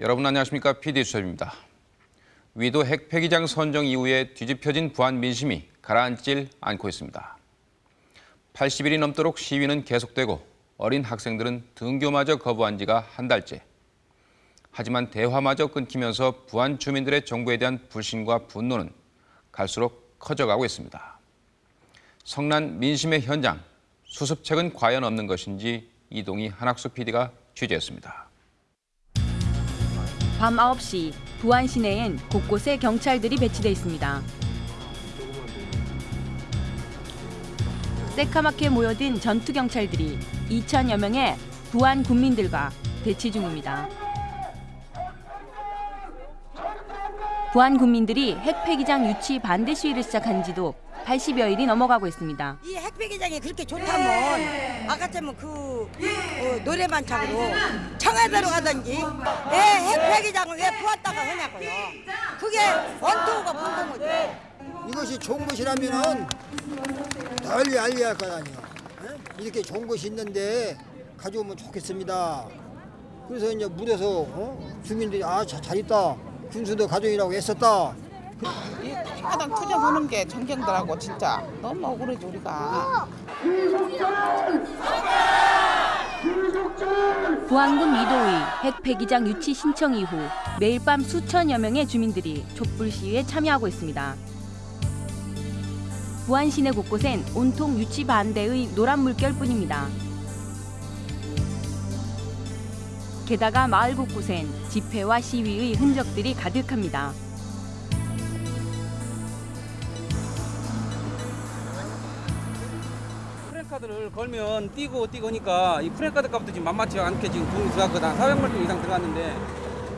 여러분 안녕하십니까? PD 수첩입니다. 위도 핵 폐기장 선정 이후에 뒤집혀진 부안 민심이 가라앉질 않고 있습니다. 80일이 넘도록 시위는 계속되고 어린 학생들은 등교마저 거부한 지가 한 달째. 하지만 대화마저 끊기면서 부안 주민들의 정부에 대한 불신과 분노는 갈수록 커져가고 있습니다. 성난 민심의 현장, 수습책은 과연 없는 것인지 이동희 한학수 PD가 취재했습니다. 밤 9시 부안 시내엔 곳곳에 경찰들이 배치돼 있습니다. 새카맣게 모여든 전투 경찰들이 2천여 명의 부안 군민들과 대치 중입니다. 부안 군민들이 핵폐기장 유치 반대 시위를 시작한 지도 80여일이 넘어가고 있습니다. 이 핵폐기장이 그렇게 좋다면 아까처럼 그 어, 노래반창으로 청와대로 가든지 왜 핵폐기장을 왜 부었다가 하냐고요. 그게 원투가 궁금하죠. 이것이 좋은 것이라면은 널리 알려야 할거 아니에요. 예? 이렇게 좋은 것이 있는데 가져오면 좋겠습니다. 그래서 이제 물에서 어? 주민들이 아 잘 있다. 군수도 가족이라고 애썼다. 이 하단 투정 하는 게 전경들하고 진짜 너무 억울하지 우리가. 부안군 위도의 핵폐기장 유치 신청 이후 매일 밤 수천여 명의 주민들이 촛불 시위에 참여하고 있습니다. 부안 시내 곳곳엔 온통 유치 반대의 노란 물결뿐입니다. 게다가 마을 곳곳엔 집회와 시위의 흔적들이 가득합니다. 프랜카드를 걸면 뛰고 뛰고 하니까 이 프랜카드 값도 지금 만만치 않게 지금 돈이 들어갔거든. 400만 원 이상 들어갔는데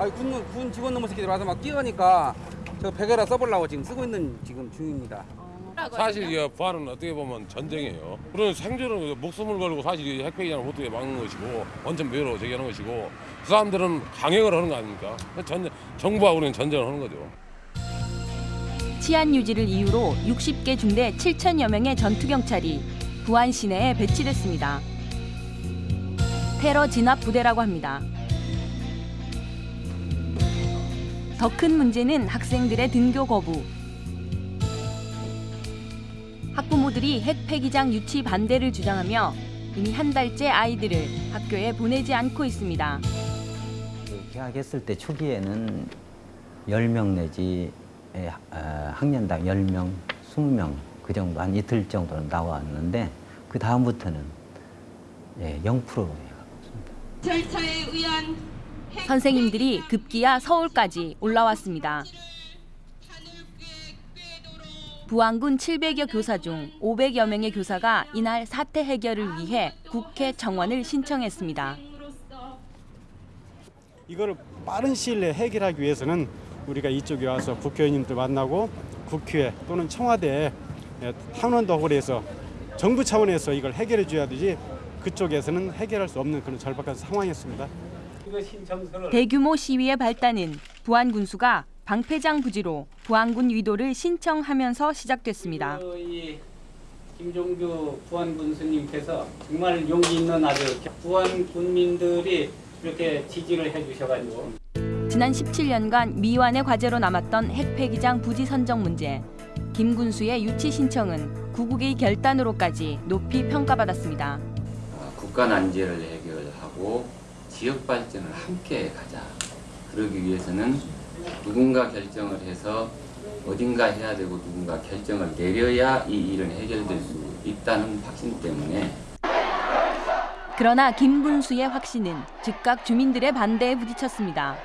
아니 군, 군 직원 놈의 새끼들 와서 막 뛰어가니까 저 100에라 써보려고 지금 쓰고 있는 지금 중입니다. 사실 이 부활은 어떻게 보면 전쟁이에요. 그런 생존은 목숨을 걸고 사실 이 핵폐기장을 어떻게 막는 것이고 원천 매로 제기하는 것이고 그 사람들은 강행을 하는 거 아닙니까? 전쟁, 정부하고 우리는 전쟁을 하는 거죠. 치안 유지를 이유로 60개 중대 7천여 명의 전투 경찰이 부안 시내에 배치됐습니다. 테러 진압 부대라고 합니다. 더 큰 문제는 학생들의 등교 거부. 학부모들이 핵 폐기장 유치 반대를 주장하며 이미 한 달째 아이들을 학교에 보내지 않고 있습니다. 개학했을 때 초기에는 10명 내지 에, 어, 학년당 10명, 20명 그 정도 한 이틀 정도는 나왔는데 그 다음부터는 예, 0%로 절차에 의한 선생님들이 급기야 서울까지 올라왔습니다. 부안군 700여 교사 중 500여 명의 교사가 이날 사태 해결을 위해 국회 정원을 신청했습니다. 이거를 빠른 시일 내에 해결하기 위해서는 우리가 이쪽에 와서 국회의원님들 만나고 국회 또는 청와대에 탄원도 해서 정부 차원에서 이걸 해결해 줘야 되지 그쪽에서는 해결할 수 없는 그런 절박한 상황이었습니다. 대규모 시위의 발단은 부안 군수가 방패장 부지로 부안군 위도를 신청하면서 시작됐습니다. 김종규 부안 군수님께서 정말 용기 있는 아주 부안 군민들이 이렇게 지지를 해주셔가지고 지난 17년간 미완의 과제로 남았던 핵폐기장 부지 선정 문제. 김 군수의 유치 신청은 구국의 결단으로까지 높이 평가받았습니다. 국가 난제를 해결하고 지역 발전을 함께 가자. 그러기 위해서는 누군가 결정을 해서 어딘가 해야 되고 누군가 결정을 내려야 이 일은 해결될 수 있다는 확신 때문에 그러나 김 군수의 확신은 즉각 주민들의 반대에 부딪혔습니다.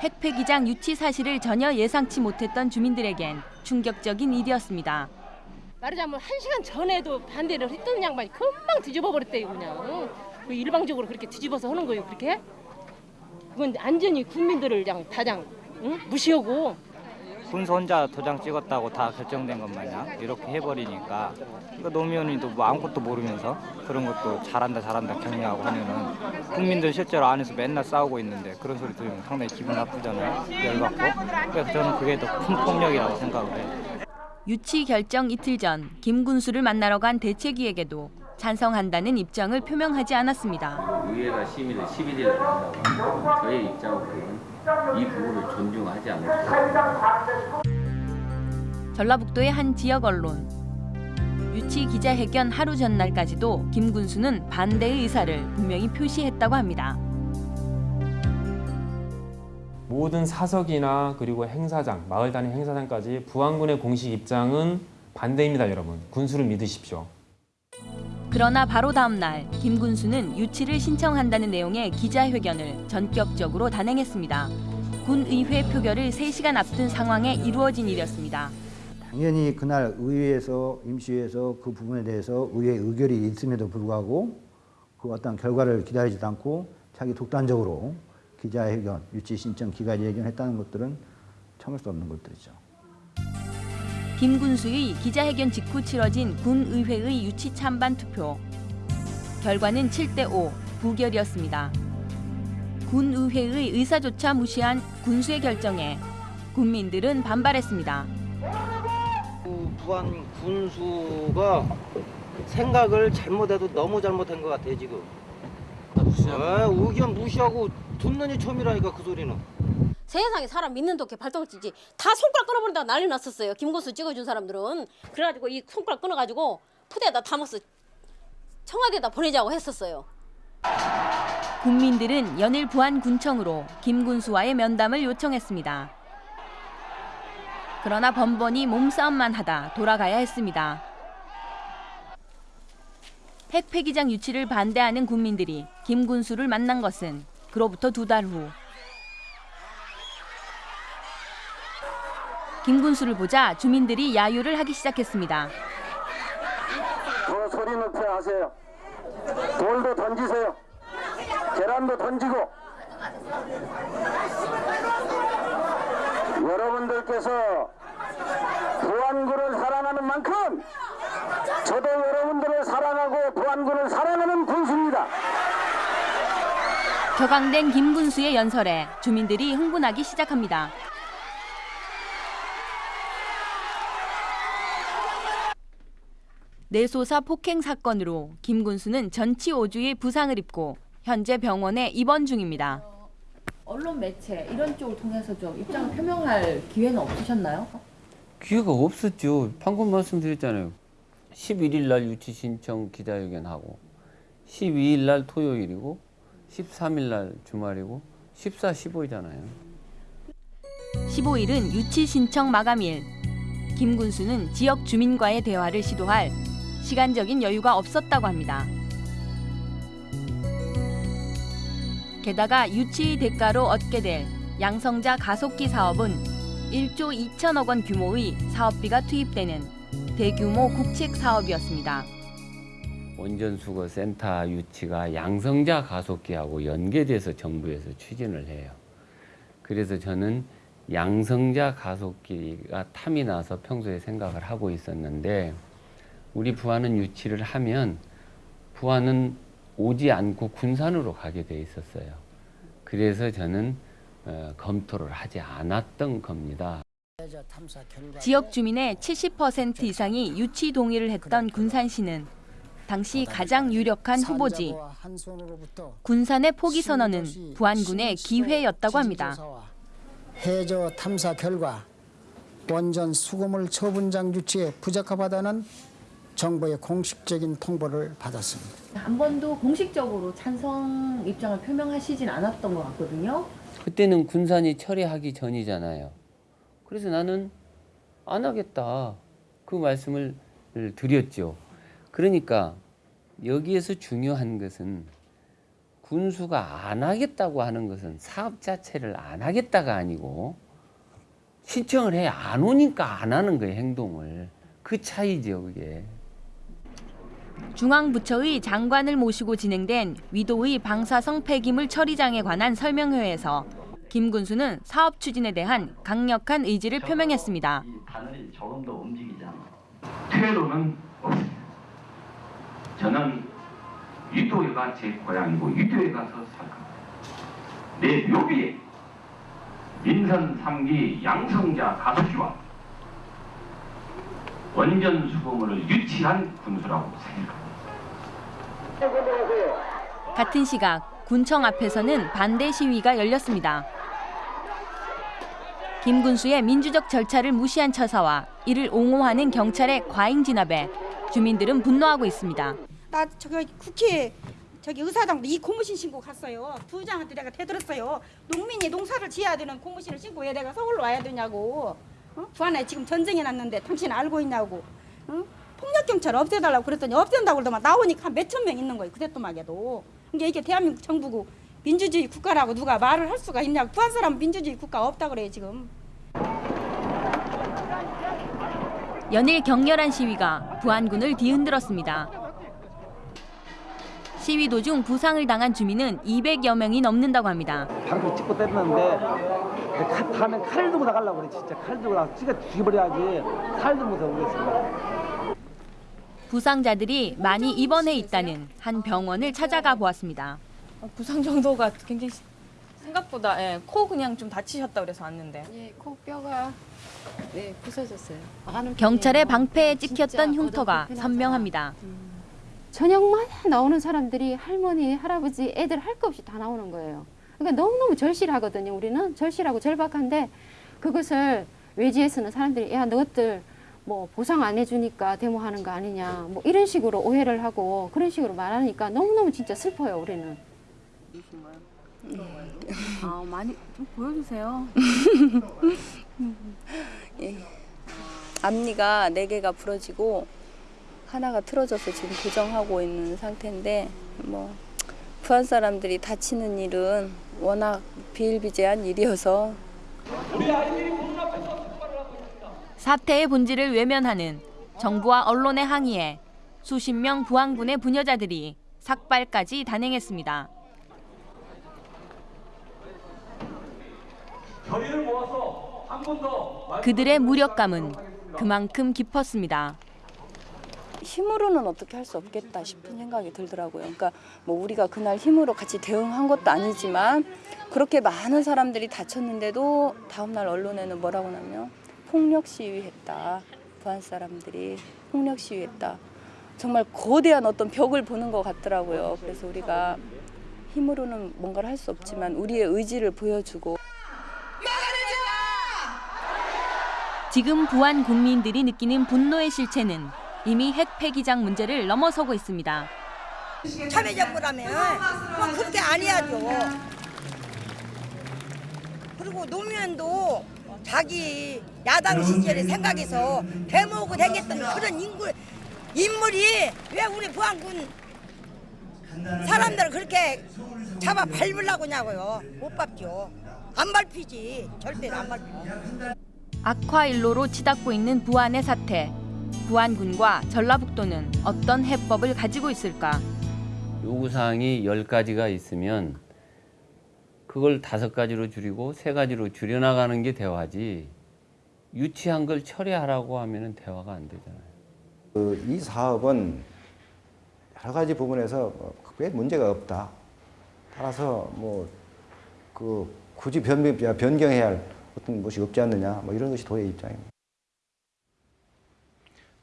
핵폐기장 유치 사실을 전혀 예상치 못했던 주민들에겐 충격적인 일이었습니다. 말하자면 한 시간 전에도 반대를 했던 양반이 금방 뒤집어 버렸대요 그냥 그 일방적으로 그렇게 뒤집어서 하는 거예요 그렇게 그건 안전히 국민들을 그냥 다장 응? 무시하고. 군수 혼자 도장 찍었다고 다 결정된 것 마냥 이렇게 해버리니까 그러니까 노무현이도 뭐 아무것도 모르면서 그런 것도 잘한다 잘한다 격려하고 하면은 국민들 실제로 안에서 맨날 싸우고 있는데 그런 소리 들으면 상당히 기분 나쁘잖아요. 열받고. 그래서 저는 그게 더 큰 폭력이라고 생각을 해요. 유치 결정 이틀 전 김 군수를 만나러 간 대책위에게도 찬성한다는 입장을 표명하지 않았습니다. 의회가 심의를 11일에 한다고 저의 입장으로는 이 부분을 존중하지 않고 전라북도의 한 지역 언론. 유치 기자회견 하루 전날까지도 김군수는 반대의 의사를 분명히 표시했다고 합니다. 모든 사석이나 그리고 행사장, 마을 단위 행사장까지 부안군의 공식 입장은 반대입니다, 여러분. 군수를 믿으십시오. 그러나 바로 다음 날 김군수는 유치를 신청한다는 내용의 기자회견을 전격적으로 단행했습니다. 군의회 표결을 3시간 앞둔 상황에 이루어진 일이었습니다. 당연히 그날 의회에서 임시회에서 그 부분에 대해서 의회 의결이 있음에도 불구하고 그 어떤 결과를 기다리지도 않고 자기 독단적으로 기자회견, 유치 신청 기자회견 했다는 것들은 참을 수 없는 것들이죠. 김 군수의 기자회견 직후 치러진 군의회의 유치 찬반 투표. 결과는 7대 5 부결이었습니다. 군의회의 의사조차 무시한 군수의 결정에 군민들은 반발했습니다. 부안 군수가 생각을 잘못해도 너무 잘못한 것 같아요 지금. 아, 의견 무시하고 듣는 이 처음이라니까 그 소리는. 세상에 사람 믿는 독해 발동을 찌지 다 손가락 끊어버린다고 난리 났었어요 김고수 찍어준 사람들은 그래가지고 이 손가락 끊어가지고 푸대에다 담아서 청와대에다 보내자고 했었어요 국민들은 연일 부안군청으로 김군수와의 면담을 요청했습니다. 그러나 번번이 몸싸움만 하다 돌아가야 했습니다. 핵폐기장 유치를 반대하는 국민들이 김군수를 만난 것은 그로부터 두 달 후. 김군수를 보자 주민들이 야유를 하기 시작했습니다. 더 소리 높이 하세요. 돌도 던지세요. 계란도 던지고. 여러분들께서 부안군을 사랑하는 만큼 저도 여러분들을 사랑하고 부안군을 사랑하는 군수입니다. 격앙된 김 군수의 연설에 주민들이 흥분하기 시작합니다. 내소사 폭행 사건으로 김군수는 전치오주의 부상을 입고 현재 병원에 입원 중입니다. 언론 매체 이런 쪽을 통해서 좀 입장을 표명할 기회는 없으셨나요? 기회가 없었죠. 방금 말씀드렸잖아요. 11일 날 유치 신청 기자회견하고 12일 날 토요일이고 13일 날 주말이고 14, 15이잖아요. 15일은 유치 신청 마감일. 김군수는 지역 주민과의 대화를 시도할 시간적인 여유가 없었다고 합니다. 게다가 유치 대가로 얻게 될 양성자 가속기 사업은 1조 2천억 원 규모의 사업비가 투입되는 대규모 국책 사업이었습니다. 원전수거 센터 유치가 양성자 가속기하고 연계돼서 정부에서 추진을 해요. 그래서 저는 양성자 가속기가 탐이 나서 평소에 생각을 하고 있었는데 우리 부안은 유치를 하면 부안은 오지 않고 군산으로 가게 돼 있었어요. 그래서 저는 어, 검토를 하지 않았던 겁니다. 지역 주민의 70% 이상이 유치 동의를 했던 군산시는 당시 가장 유력한 후보지. 군산의 포기 선언은 부안군의 기회였다고 합니다. 해저 탐사 결과 원전 수거물 처분장 유치에 부적합하다는 정부의 공식적인 통보를 받았습니다. 한 번도 공식적으로 찬성 입장을 표명하시진 않았던 것 같거든요. 그때는 군산이 철회하기 전이잖아요. 그래서 나는 안 하겠다. 그 말씀을 드렸죠. 그러니까 여기에서 중요한 것은 군수가 안 하겠다고 하는 것은 사업 자체를 안 하겠다가 아니고 신청을 해 안 오니까 안 하는 거예요 행동을 그 차이죠 그게 중앙부처의 장관을 모시고 진행된 위도의 방사성 폐기물 처리장에 관한 설명회에서 김 군수는 사업 추진에 대한 강력한 의지를 표명했습니다. 바늘이 조금 더 움직이잖아. 퇴로는 없습니다. 저는 위도회가 제 고향이고 위도에 가서 살 겁니다. 내 묘비에 민선 3기 양성자 가속기와 원전 수거물을 유치한 군수라고 생각합니다. 같은 시각 군청 앞에서는 반대 시위가 열렸습니다. 김 군수의 민주적 절차를 무시한 처사와 이를 옹호하는 경찰의 과잉 진압에 주민들은 분노하고 있습니다. 나 저기 국회 저기 의사당도 이 고무신 신고 갔어요. 부장한테 내가 대들었어요. 농민이 농사를 지어야 되는 고무신을 신고 왜 내가 서울로 와야 되냐고. 어? 부안에 지금 전쟁이 났는데 당신 알고 있냐고. 어? 폭력 경찰 없애달라고 그랬더니 없앤다고 그러더만 나오니까 한 몇천 명 있는 거예요. 그때또막에도. 이게 이게 대한민국 정부고 민주주의 국가라고 누가 말을 할 수가 있냐고. 부안 사람 민주주의 국가 없다 그래요 지금. 연일 격렬한 시위가 부안군을 뒤흔들었습니다. 시위 도중 부상을 당한 주민은 200여 명이 넘는다고 합니다. 방금 찍고 칼, 다음에 칼 들고 나가려고 그래 진짜 칼 들고 나가 찌가 죽여버려야지 칼 들고서 오겠습니다. 부상자들이 많이 입원해 있다는 한 병원을 찾아가 보았습니다. 부상 정도가 굉장히 생각보다 예, 코 그냥 좀 다치셨다 그래서 왔는데. 예, 코 뼈가 네 부서졌어요. 경찰의 방패에 찍혔던 흉터가 선명합니다. 저녁마다 나오는 사람들이 할머니, 할아버지, 애들 할 것 없이 다 나오는 거예요. 그러니까 너무너무 절실하거든요. 우리는 절실하고 절박한데 그것을 외지에서는 사람들이 야 너희들 뭐 보상 안 해주니까 데모하는 거 아니냐 뭐 이런 식으로 오해를 하고 그런 식으로 말하니까 너무너무 진짜 슬퍼요 우리는. 아 많이 좀 보여주세요. 예. 앞니가 네 개가 부러지고 하나가 틀어져서 지금 교정하고 있는 상태인데 뭐 부안 사람들이 다치는 일은 워낙 비일비재한 일이어서 사태의 본질을 외면하는 정부와 언론의 항의에 수십 명 부안군의 부녀자들이 삭발까지 단행했습니다. 결의를 모아서 한번더 그들의 무력감은 그만큼 깊었습니다. 힘으로는 어떻게 할 수 없겠다 싶은 생각이 들더라고요. 그러니까 뭐 우리가 그날 힘으로 같이 대응한 것도 아니지만 그렇게 많은 사람들이 다쳤는데도 다음날 언론에는 뭐라고 나면 폭력 시위했다. 부안 사람들이 폭력 시위했다. 정말 거대한 어떤 벽을 보는 것 같더라고요. 그래서 우리가 힘으로는 뭔가를 할 수 없지만 우리의 의지를 보여주고 지금 부안 국민들이 느끼는 분노의 실체는 이미 핵 폐기장 문제를 넘어서고 있습니다. 참여정부라면 뭐 그렇게 안 해야죠. 그리고 노무현도 자기 야당 시절에 생각해서 대모고 다녔던 그런 인물, 인물이 왜 우리 부안군 사람들을 그렇게 잡아 밟으려고 하냐고요. 못 밟죠. 안 밟히지. 절대 안 밟히죠. 악화 일로로 치닫고 있는 부안의 사태. 부안군과 전라북도는 어떤 해법을 가지고 있을까? 요구사항이 10가지가 있으면 그걸 다섯 가지로 줄이고 세 가지로 줄여나가는 게 대화지 유치한 걸 처리하라고 하면 대화가 안 되잖아요. 그 이 사업은 여러 가지 부분에서 크게 문제가 없다. 따라서 뭐 그 굳이 변, 변경해야 할 어떤 것이 없지 않느냐 뭐 이런 것이 도의 입장입니다.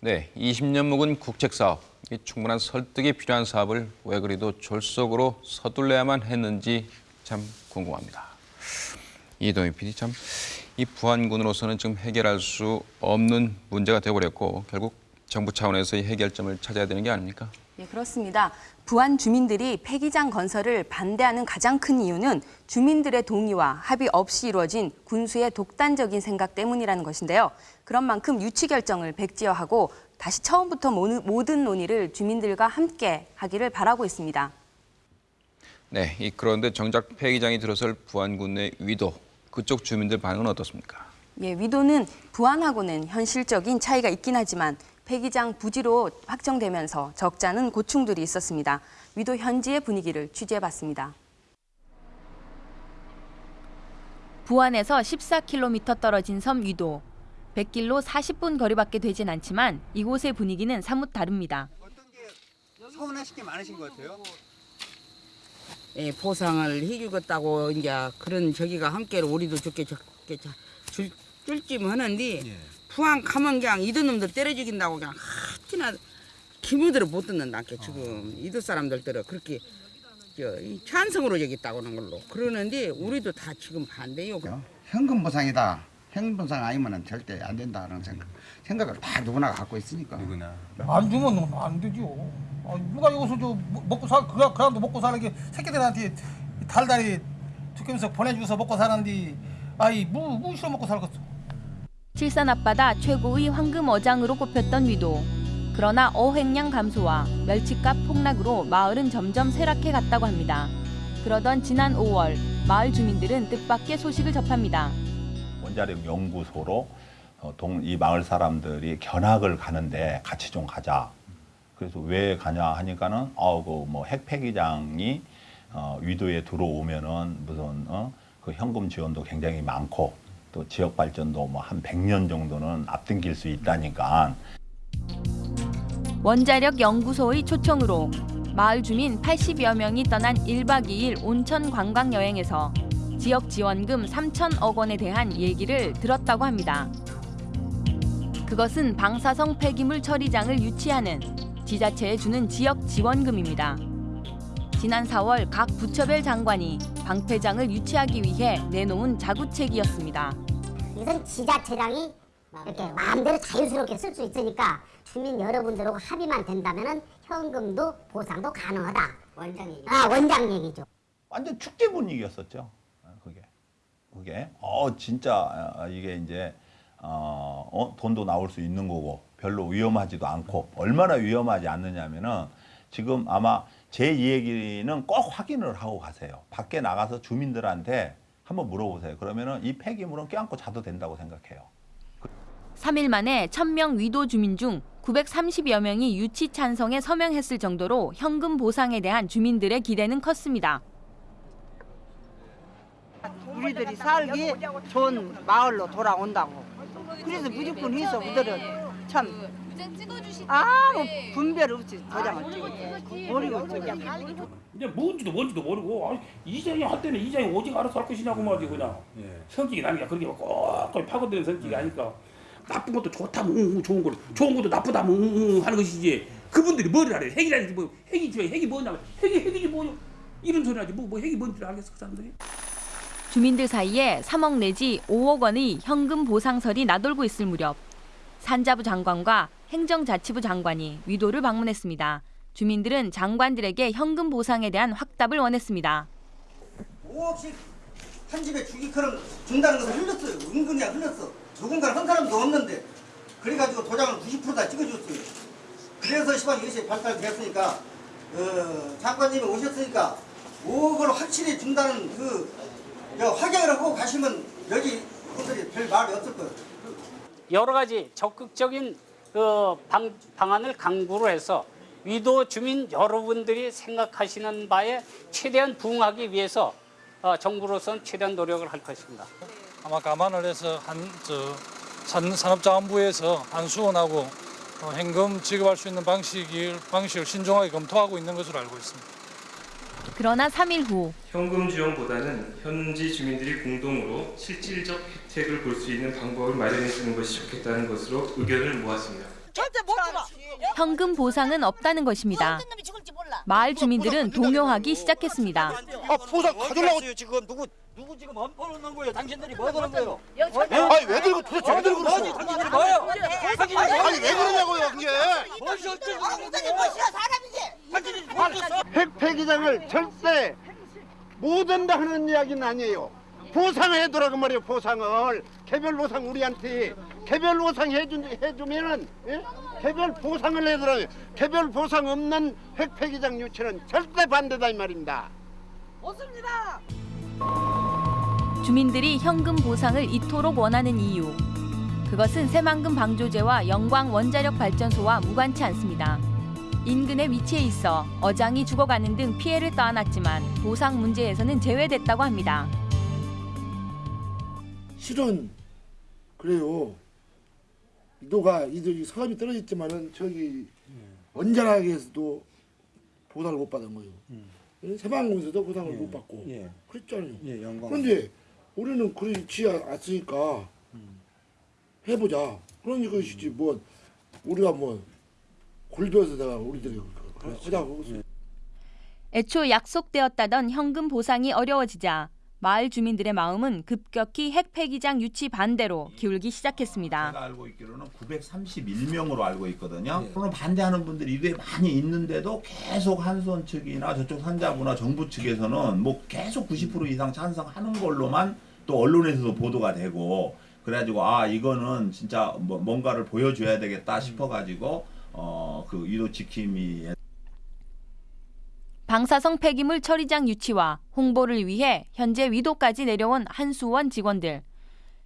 네, 20년 묵은 국책 사업, 이 충분한 설득이 필요한 사업을 왜 그리도 졸속으로 서둘러야만 했는지 참 궁금합니다. 이동희 PD 참 이 부안군으로서는 지금 해결할 수 없는 문제가 되어버렸고 결국 정부 차원에서의 해결점을 찾아야 되는 게 아닙니까? 예, 그렇습니다. 부안 주민들이 폐기장 건설을 반대하는 가장 큰 이유는 주민들의 동의와 합의 없이 이루어진 군수의 독단적인 생각 때문이라는 것인데요. 그런 만큼 유치 결정을 백지화하고 다시 처음부터 모든 논의를 주민들과 함께 하기를 바라고 있습니다. 네, 이 그런데 정작 폐기장이 들어설 부안군의 위도, 그쪽 주민들 반응은 어떻습니까? 예, 위도는 부안하고는 현실적인 차이가 있긴 하지만 폐기장 부지로 확정되면서 적잖은 고충들이 있었습니다. 위도 현지의 분위기를 취재해봤습니다. 부안에서 14km 떨어진 섬 위도. 100길로 40분 거리밖에 되진 않지만 이곳의 분위기는 사뭇 다릅니다. 서운하신 게 많으신 것 같아요. 예, 보상을 해주겠다고 이제 그런 저기가 함께로 우리도 좋게 좋게 줄 줄쯤 하는데 부안 가면 그냥 이런 놈들 때려 죽인다고 그냥 하tina 기무들은 못 듣는다 게 지금 이도 사람들들은 그렇게 저, 이 찬성으로 여겼다고 하는 걸로 그러는데 우리도 다 지금 반대요. 현금 보상이다. 현금 보상 아니면은 절대 안 된다는 생각 생각을 다 누구나 갖고 있으니까. 누구나. 안 주면 안 되죠. 아, 누가 여기서 저 먹고 살 그냥 그냥도 먹고 사는 게 새끼들한테 달달이 두께면서 보내주서 먹고 사는데 아이 뭐 무시로 먹고 살겠어. 칠산 앞바다 최고의 황금 어장으로 꼽혔던 위도. 그러나 어획량 감소와 멸치값 폭락으로 마을은 점점 쇠락해 갔다고 합니다. 그러던 지난 5월 마을 주민들은 뜻밖의 소식을 접합니다. 원자력 연구소로 어, 동, 이 마을 사람들이 견학을 가는데 같이 좀 가자. 그래서 왜 가냐 하니까는 어 그뭐 핵폐기장이 어, 위도에 들어오면은 무슨 어, 그 현금 지원도 굉장히 많고 또 지역 발전도 뭐 한 100년 정도는 앞당길 수 있다니까 원자력 연구소의 초청으로 마을 주민 80여 명이 떠난 1박 2일 온천 관광 여행에서 지역 지원금 3천억 원에 대한 얘기를 들었다고 합니다. 그것은 방사성 폐기물 처리장을 유치하는 지자체에 주는 지역 지원금입니다. 지난 4월 각 부처별 장관이 방패장을 유치하기 위해 내놓은 자구책이었습니다. 이것은 지자체장이 이렇게 마음대로 자유스럽게 쓸 수 있으니까 주민 여러분들하고 합의만 된다면은 현금도 보상도 가능하다. 원장 얘기. 아 원장 얘기죠. 완전 축제 분위기였었죠. 어, 그게 어 진짜 어, 이게 이제 어, 어, 돈도 나올 수 있는 거고 별로 위험하지도 않고 얼마나 위험하지 않느냐면은 지금 아마 제이 얘기는 꼭 확인을 하고 가세요. 밖에 나가서 주민들한테 한번 물어보세요. 그러면은 이 폐기물은 껴안고 자도 된다고 생각해요. 3일 만에 1000명 위도 주민 중 930여 명이 유치 찬성에 서명했을 정도로 현금 보상에 대한 주민들의 기대는 컸습니다. 우리들이 살기 좋은 마을로 돌아온다고. 그래서 무조건 해서 우리들은. 참. 아무 분별 없이 도장을 찍었죠. 모르고 찍었죠. 이제 뭔지도 뭔지도 모르고 아니, 이장이 할 때는 이장이 오직 알아서 할 것이냐고 말이지 그냥. 성격이 나니까 그렇게 꼭꼭 파고드는 성격이 아니까. 나쁜 것도 좋다면 응, 응, 좋은 거 좋은 것도 나쁘다면 응, 응, 하는 것이지. 그분들이 뭐를 알아요 핵이라든지 뭐 핵이지 핵이 뭐냐면 핵이 핵이지 뭐 이런 소리 하지. 뭐, 뭐 핵이 뭔지 알겠어 그 사람들이 주민들 사이에 3억 내지 5억 원의 현금 보상설이 나돌고 있을 무렵 산자부 장관과 행정자치부 장관이 위도를 방문했습니다. 주민들은 장관들에게 현금 보상에 대한 확답을 원했습니다. 5억씩 한 집에 주기 그럼 준다는 것을 흘렸어요. 은근히 흘렸어. 누군가는 한 사람도 없는데 그래가지고 도장을 90%다 찍어줬어요. 그래서 시방 이것이 발달됐으니까 어, 장관님이 오셨으니까 5억을 확실히 준다는 그저 확인을 하고 가시면 여기 분들이 별 말이 없을 거예요. 여러 가지 적극적인 그 방, 방안을 강구를 해서 위도 주민 여러분들이 생각하시는 바에 최대한 부응하기 위해서 어, 정부로서는 최대한 노력을 할 것입니다. 아마 감안을 해서 한 저 산업자원부에서 한수원하고 어, 현금 지급할 수 있는 방식을 방식을 신중하게 검토하고 있는 것으로 알고 있습니다. 그러나 3일 후 현금 지원보다는 현지 주민들이 공동으로 실질적 혜택을 볼 수 있는 방법을 마련해 주는 것이 좋겠다는 것으로 의견을 모았습니다. 현금 보상은 없다는 것입니다. 마을 주민들은 동요하기 시작했습니다. 아 보상 가져라고 지금 누구 누구 지금 엄포를 넣은 거예요? 당신들이 뭐 그런 거예요? 아니 왜 들고 도대체 왜 들고 그러세요? 당신들이 뭐예요? 아니 왜 그러냐고요 그게? 무엇이 어쩌고 무엇이 사람이지? 핵폐기장을 절대 못 한다 하는 이야기는 아니에요. 보상해두라고 말이에요 보상을 개별 보상 우리한테 개별 보상 해준 해주면은 예? 개별 보상을 해두라고 개별 보상 없는 핵폐기장 유치는 절대 반대다 이 말입니다. 없습니다. 주민들이 현금 보상을 이토록 원하는 이유. 그것은 새만금 방조제와 영광 원자력 발전소와 무관치 않습니다. 인근에 위치해 있어 어장이 죽어가는 등 피해를 떠안았지만 보상 문제에서는 제외됐다고 합니다. 실은 그래요. 이도가 이들이 사업이 떨어졌지만은 저기 원자락에서도 보상을 못 받은 거예요. 새만금에서도 보상을 못 받고 예. 그랬잖아요. 예. 그런데 우리는 그렇지 않으니까 해보자. 그런 것이지 뭐 우리가 뭐 굴려서 내가 우리들이 하자고 애초 약속되었다던 현금 보상이 어려워지자 마을 주민들의 마음은 급격히 핵 폐기장 유치 반대로 기울기 시작했습니다. 제가 알고 있기로는 931명으로 알고 있거든요. 그러면 반대하는 분들이 이게 많이 있는데도 계속 한수원 측이나 저쪽 산자부나 정부 측에서는 뭐 계속 90% 이상 찬성하는 걸로만 또 언론에서도 보도가 되고 그래가지고 아 이거는 진짜 뭐 뭔가를 보여줘야 되겠다 싶어가지고 어그 위도 지킴이 방사성 폐기물 처리장 유치와 홍보를 위해 현재 위도까지 내려온 한수원 직원들.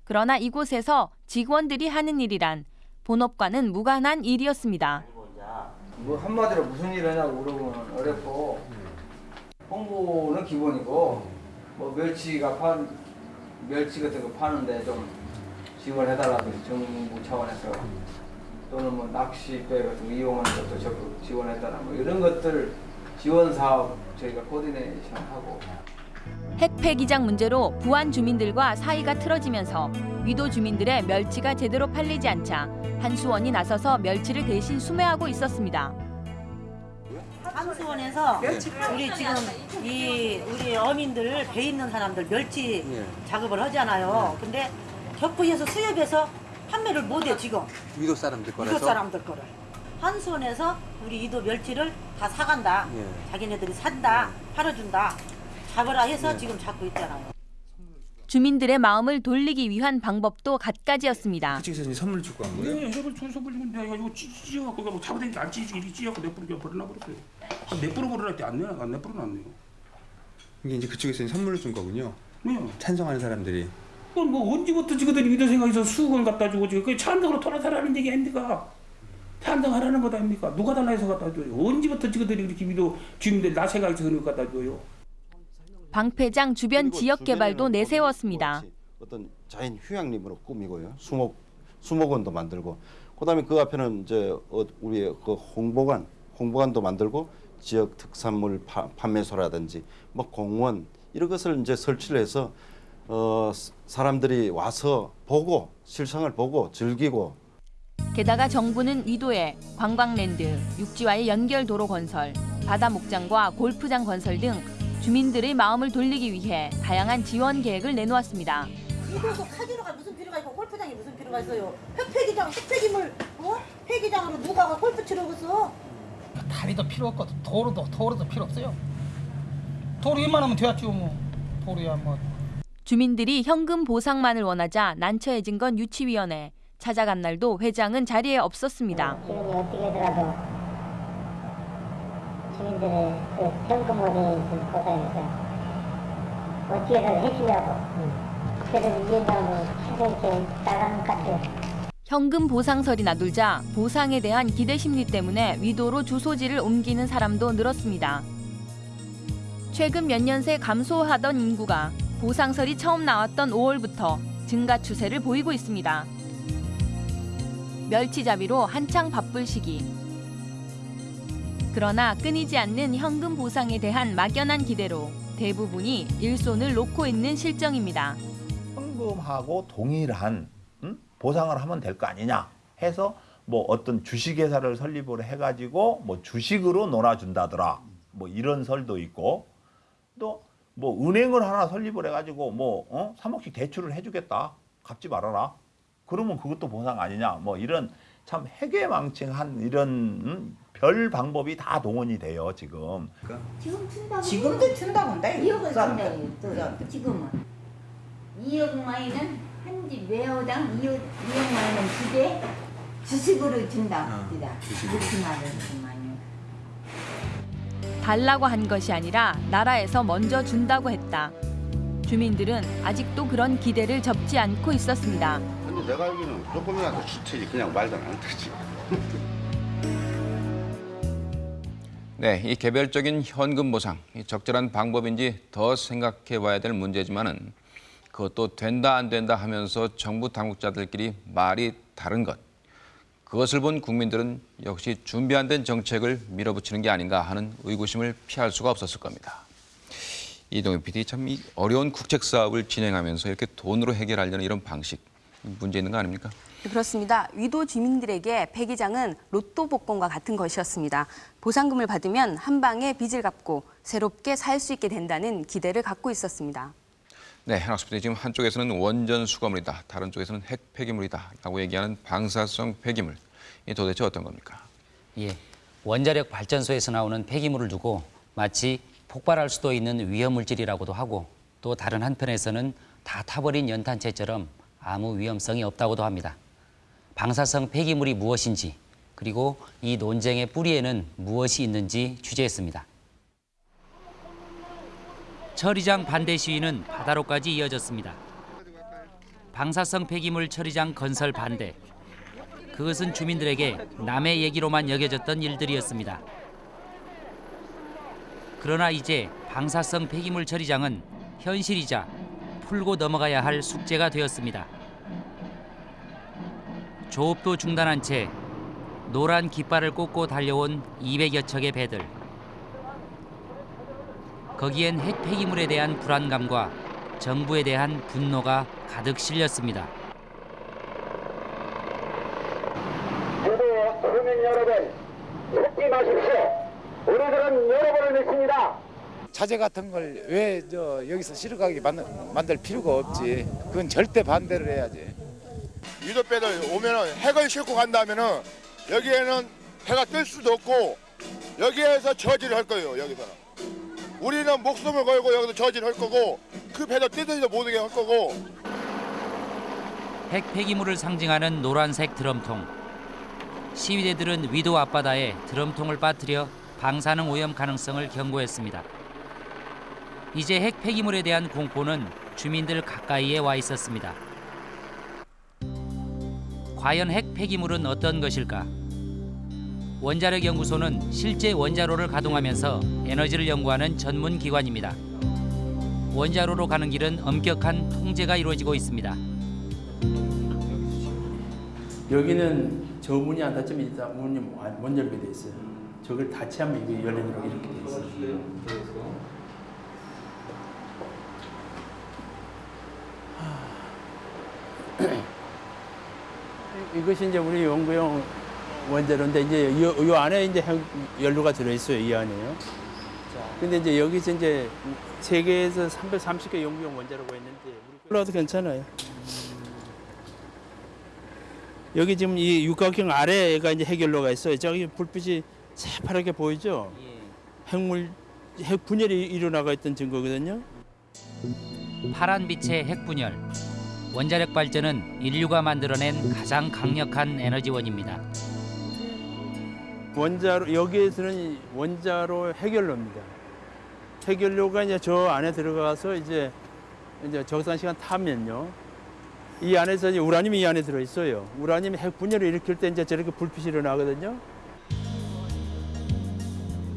그러나 이곳에서 직원들이 하는 일이란 본업과는 무관한 일이었습니다. 뭐 한마디로 무슨 일 하냐고 물어보면 어렵고 홍보는 기본이고 뭐 멸치가 판 멸치 같은 거 파는데 좀 지원해달라든지 정부 차원에서 또는 뭐 낚시배 같은 거 이용하는 것도 적극 지원해달라 뭐 이런 것들 지원 사업 저희가 코디네이션 하고. 핵 폐기장 문제로 부안 주민들과 사이가 틀어지면서 위도 주민들의 멸치가 제대로 팔리지 않자 한수원이 나서서 멸치를 대신 수매하고 있었습니다. 함수원에서 우리 지금 이 우리 어민들 배 있는 사람들 멸치 작업을 하잖아요. 근데 격부에서 수협해서 판매를 못해 지금. 위도 사람들 이도 사람들 거를 한수원에서 우리 이도 멸치를 다 사간다. 예. 자기네들이 산다, 팔아준다. 잡으라 해서 예. 지금 잡고 있잖아요. 주민들의 마음을 돌리기 위한 방법도 갖가지였습니다. 그쪽에서 이제 선물 주고 한 거예요? 네, 해볼 준 선물 주면 내가 이거 찢어갖고 뭐 잡아다니까 안 찢어지게 이렇게 찢어갖고 내뿌려 버려놔 버렸어요. 내뿌려 버려라 때안 내요. 안 내뿌려 놨네요. 이게 이제 그쪽에서 선물을 준 거군요. 네. 찬성하는 사람들이. 그건 뭐 언제부터 지그들이 믿어 생각해서 수건 갖다 주고 지금 그 찬성으로 돌아서라는 얘기 아닙니 까? 찬성하라는 것 아닙니까? 누가 달라 해서 갖다 줘요? 언제부터 지그들이 그렇게 믿어 주민들 나 생각해서 그런 거 갖다 줘요? 방패장 주변 지역 개발도 내세웠습니다. 어떤 자연 휴양림으로 꾸미고요. 수목 수목원도 만들고 그다음에 그 앞에는 이제 어, 우리의 그 홍보관 홍보관도 만들고 지역 특산물 파, 판매소라든지 뭐 공원 이런 것을 이제 설치를 해서 어, 사람들이 와서 보고 실상을 보고 즐기고 게다가 정부는 위도에 관광랜드, 육지와의 연결 도로 건설, 바다 목장과 골프장 건설 등 주민들의 마음을 돌리기 위해 다양한 지원 계획을 내놓았습니다. 이곳서 카지노가 무슨 필요가 있고 골프장이 무슨 필요가 있어요? 폐기장, 폐기물, 어? 폐기장으로 누가 가 골프 치러 갔어? 다리도 필요 없거든. 도로도 도로도 필요 없어요. 도로 웬만하면 되었죠 뭐. 도로야 뭐. 주민들이 현금 보상만을 원하자 난처해진 건 유치위원회. 찾아간 날도 회장은 자리에 없었습니다. 지금이 어떻게더라도 주민들의 그 현금으로 좀 보상해서 어떻게든 해주려고 그래서 위원장으로 최선을 나가는 것 같아요. 현금 보상설이 나돌자 보상에 대한 기대 심리 때문에 위도로 주소지를 옮기는 사람도 늘었습니다. 최근 몇 년 새 감소하던 인구가 보상설이 처음 나왔던 5월부터 증가 추세를 보이고 있습니다. 멸치잡이로 한창 바쁠 시기. 그러나 끊이지 않는 현금 보상에 대한 막연한 기대로 대부분이 일손을 놓고 있는 실정입니다. 현금하고 동일한 음? 보상을 하면 될 거 아니냐 해서 뭐 어떤 주식회사를 설립을 해가지고 뭐 주식으로 놀아준다더라 뭐 이런 설도 있고 또 뭐 은행을 하나 설립을 해가지고 뭐 어? 3억씩 대출을 해주겠다 갚지 말아라 그러면 그것도 보상 아니냐 뭐 이런 참 해괴망측한 이런 음? 별 방법이 다 동원이 돼요 지금 지금 준다고 지금도 준다고인데 2억을 사람들. 준다고 지금은 2억 마이는 한집 매호당 2억, 2억 마이는 주제 주식으로 준다 이렇게 말을 달라고 한 것이 아니라 나라에서 먼저 준다고 했다. 주민들은 아직도 그런 기대를 접지 않고 있었습니다. 근데 내가 알기로는 조금이라도 주체지 그냥 말도 안 되지. 네, 이 개별적인 현금 보상, 이 적절한 방법인지 더 생각해 봐야 될 문제지만은 그것도 된다 안 된다 하면서 정부 당국자들끼리 말이 다른 것. 그것을 본 국민들은 역시 준비 안 된 정책을 밀어붙이는 게 아닌가 하는 의구심을 피할 수가 없었을 겁니다. 이동희 PD 참이 어려운 국책 사업을 진행하면서 이렇게 돈으로 해결하려는 이런 방식 문제 있는 거 아닙니까? 그렇습니다. 위도 주민들에게 폐기장은 로또 복권과 같은 것이었습니다. 보상금을 받으면 한 방에 빚을 갚고 새롭게 살 수 있게 된다는 기대를 갖고 있었습니다. 네, 학습들이 지금 한쪽에서는 원전 수거물이다, 다른 쪽에서는 핵 폐기물이다라고 얘기하는 방사성 폐기물. 이 도대체 어떤 겁니까? 예, 원자력 발전소에서 나오는 폐기물을 두고 마치 폭발할 수도 있는 위험 물질이라고도 하고 또 다른 한편에서는 다 타버린 연탄재처럼 아무 위험성이 없다고도 합니다. 방사성 폐기물이 무엇인지 그리고 이 논쟁의 뿌리에는 무엇이 있는지 취재했습니다. 처리장 반대 시위는 바다로까지 이어졌습니다. 방사성 폐기물 처리장 건설 반대. 그것은 주민들에게 남의 얘기로만 여겨졌던 일들이었습니다. 그러나 이제 방사성 폐기물 처리장은 현실이자 풀고 넘어가야 할 숙제가 되었습니다. 조업도 중단한 채 노란 깃발을 꽂고 달려온 200여 척의 배들. 거기엔 핵 폐기물에 대한 불안감과 정부에 대한 분노가 가득 실렸습니다. 유도 국민 여러분 속지 마십시오. 우리들은 여러분을 믿습니다. 자재 같은 걸 왜 저 여기서 실어가게 만들, 만들 필요가 없지. 그건 절대 반대를 해야지. 유도배들 오면은 핵을 싣고 간다면은 여기에는 해가 뜰 수도 없고 여기에서 저지를 할 거예요 여기서는 우리는 목숨을 걸고 여기서 저지를 할 거고 그 배도 뜨든지도 못하게 할 거고 핵 폐기물을 상징하는 노란색 드럼통. 시위대들은 위도 앞바다에 드럼통을 빠뜨려 방사능 오염 가능성을 경고했습니다. 이제 핵 폐기물에 대한 공포는 주민들 가까이에 와 있었습니다. 과연 핵 폐기물은 어떤 것일까? 원자력 연구소는 실제 원자로를 가동하면서 에너지를 연구하는 전문 기관입니다. 원자로로 가는 길은 엄격한 통제가 이루어지고 있습니다. 여기는 저 문이 안 닫히면 일단 문이 못 열게 돼 있어요. 저걸 닫히면 이게 열리도록 이렇게 돼 있어요. 이것이 이제 우리 연구용 원자로인데 이제 요, 요 안에 이제 핵 연료가 들어 있어요 이 안에요. 근데 이제 여기서 이제 세계에서 330개 연구용 원자로가 있는데 우리 괜찮아요. 여기 지금 이 육각형 아래가 이제 핵연료가 있어요. 저기 불빛이 새파랗게 보이죠? 핵물 핵 분열이 일어나가 있던 증거거든요. 파란 빛의 핵분열. 원자력 발전은 인류가 만들어낸 가장 강력한 에너지원입니다. 원자로 여기에서는 원자로 핵연료입니다. 핵연료가 이제 저 안에 들어가서 이제 이제 적당 시간 타면요. 이 안에서 이제 우라늄이 이 안에 들어 있어요. 우라늄이 핵 분열을 일으킬 때 이제 저렇게 불빛이 일어나거든요.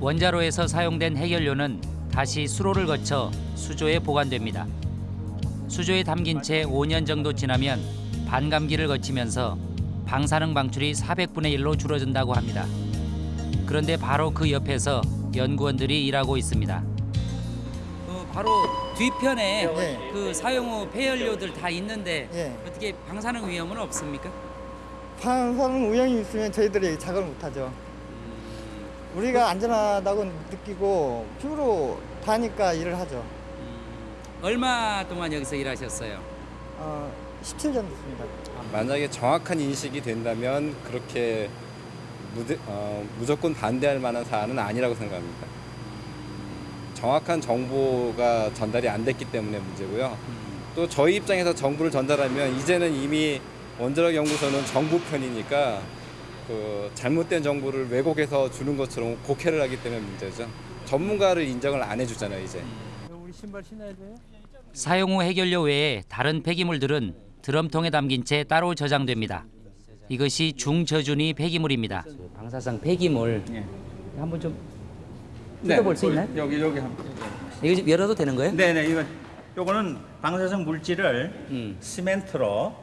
원자로에서 사용된 핵연료는 다시 수로를 거쳐 수조에 보관됩니다. 수조에 담긴 채 5년 정도 지나면 반감기를 거치면서 방사능 방출이 400분의 1로 줄어든다고 합니다. 그런데 바로 그 옆에서 연구원들이 일하고 있습니다. 바로 뒤편에 그 사용 후 폐연료들 다 있는데 어떻게 방사능 위험은 없습니까? 방사능 오염이 있으면 저희들이 작업을 못하죠. 우리가 안전하다고 느끼고 피부로 다니까 일을 하죠. 얼마 동안 여기서 일하셨어요? 어, 17년 됐습니다. 만약에 정확한 인식이 된다면 그렇게 무대, 어, 무조건 반대할 만한 사안은 아니라고 생각합니다. 정확한 정보가 전달이 안 됐기 때문에 문제고요. 또 저희 입장에서 정보를 전달하면 이제는 이미 원자력 연구소는 정부 편이니까 그 잘못된 정보를 왜곡해서 주는 것처럼 곡해를 하기 때문에 문제죠. 전문가를 인정을 안 해주잖아요 이제. 우리 신발 신어야 돼요? 사용 후 핵연료 외에 다른 폐기물들은 드럼통에 담긴 채 따로 저장됩니다. 이것이 중저준위 폐기물입니다. 방사성 폐기물 한번 좀 뜯어볼 수 있나요? 여기 여기 한번. 이거 좀 열어도 되는 거예요? 네네 이거 요거는 방사성 물질을 시멘트로